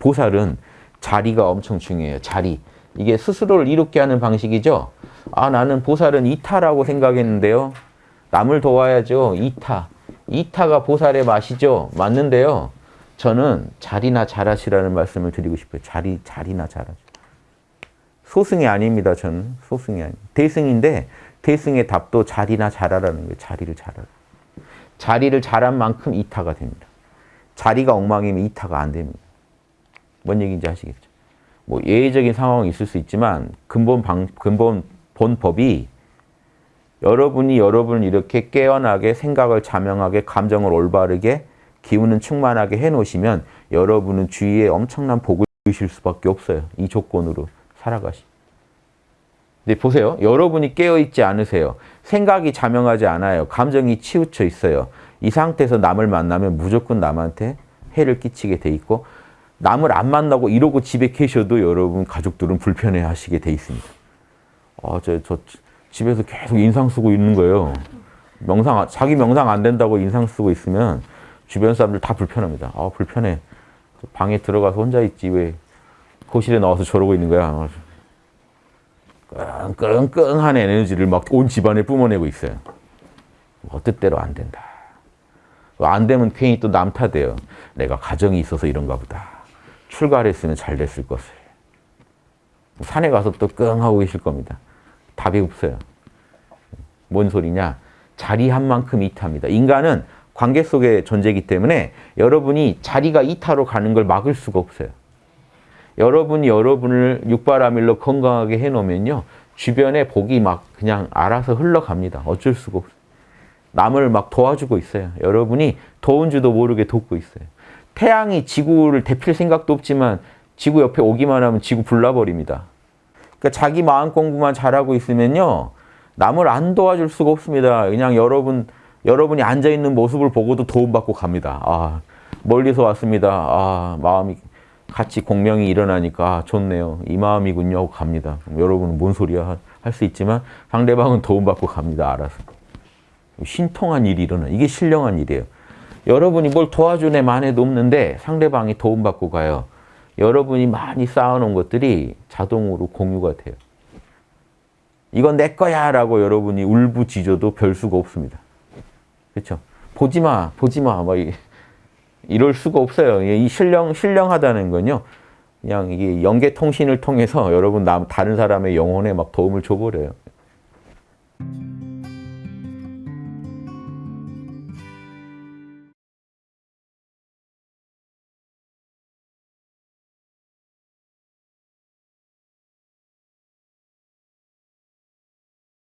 보살은 자리가 엄청 중요해요. 자리. 이게 스스로를 이롭게 하는 방식이죠. 아 나는 보살은 이타라고 생각했는데요. 남을 도와야죠. 이타. 이타가 보살의 맛이죠. 맞는데요. 저는 자리나 잘하시라는 말씀을 드리고 싶어요. 자리, 자리나 잘하시. 소승이 아닙니다. 저는 소승이 아니 대승인데 대승의 답도 자리나 잘하라는 거예요. 자리를 잘하라. 자리를 잘한 만큼 이타가 됩니다. 자리가 엉망이면 이타가 안 됩니다. 뭔 얘기인지 아시겠죠? 뭐 예외적인 상황이 있을 수 있지만 근본 방, 근본 본법이 여러분이 여러분을 이렇게 깨어나게 생각을 자명하게 감정을 올바르게 기운은 충만하게 해놓으시면 여러분은 주위에 엄청난 복을 주실 수밖에 없어요. 이 조건으로 살아가시. 근데 보세요. 여러분이 깨어있지 않으세요. 생각이 자명하지 않아요. 감정이 치우쳐 있어요. 이 상태에서 남을 만나면 무조건 남한테 해를 끼치게 돼 있고 남을 안 만나고 이러고 집에 계셔도 여러분 가족들은 불편해 하시게 돼 있습니다. 아, 저, 저 집에서 계속 인상 쓰고 있는 거예요. 명상, 자기 명상 안 된다고 인상 쓰고 있으면 주변 사람들 다 불편합니다. 아, 불편해. 방에 들어가서 혼자 있지. 왜 거실에 나와서 저러고 있는 거야. 끙끙끙한 에너지를 막 온 집안에 뿜어내고 있어요. 뭐 뜻대로 안 된다. 안 되면 괜히 또 남 탓해요. 내가 가정이 있어서 이런가 보다. 출가를 했으면 잘 됐을 것을. 산에 가서 또 끙 하고 계실 겁니다. 답이 없어요. 뭔 소리냐? 자리한 만큼 이타입니다. 인간은 관계 속의 존재이기 때문에 여러분이 자리가 이타로 가는 걸 막을 수가 없어요. 여러분이 여러분을 육바라밀로 건강하게 해놓으면요. 주변에 복이 막 그냥 알아서 흘러갑니다. 어쩔 수가 없어요. 남을 막 도와주고 있어요. 여러분이 도운 줄도 모르게 돕고 있어요. 태양이 지구를 데필 생각도 없지만 지구 옆에 오기만 하면 지구 불나버립니다. 그러니까 자기 마음 공부만 잘하고 있으면요. 남을 안 도와줄 수가 없습니다. 그냥 여러분, 여러분이 앉아있는 모습을 보고도 도움받고 갑니다. 아, 멀리서 왔습니다. 아, 마음이 같이 공명이 일어나니까 아, 좋네요. 이 마음이군요 하고 갑니다. 여러분은 뭔 소리야 할 수 있지만 상대방은 도움받고 갑니다. 알아서. 신통한 일이 일어나. 이게 신령한 일이에요. 여러분이 뭘 도와준 애 만해도 없는데 상대방이 도움받고 가요. 여러분이 많이 쌓아놓은 것들이 자동으로 공유가 돼요. 이건 내 거야 라고 여러분이 울부짖어도 별 수가 없습니다. 그렇죠? 보지 마, 보지 마. 막 이럴 수가 없어요. 이 신령, 신령하다는 건요. 그냥 이게 연계 통신을 통해서 여러분 남, 다른 사람의 영혼에 막 도움을 줘버려요.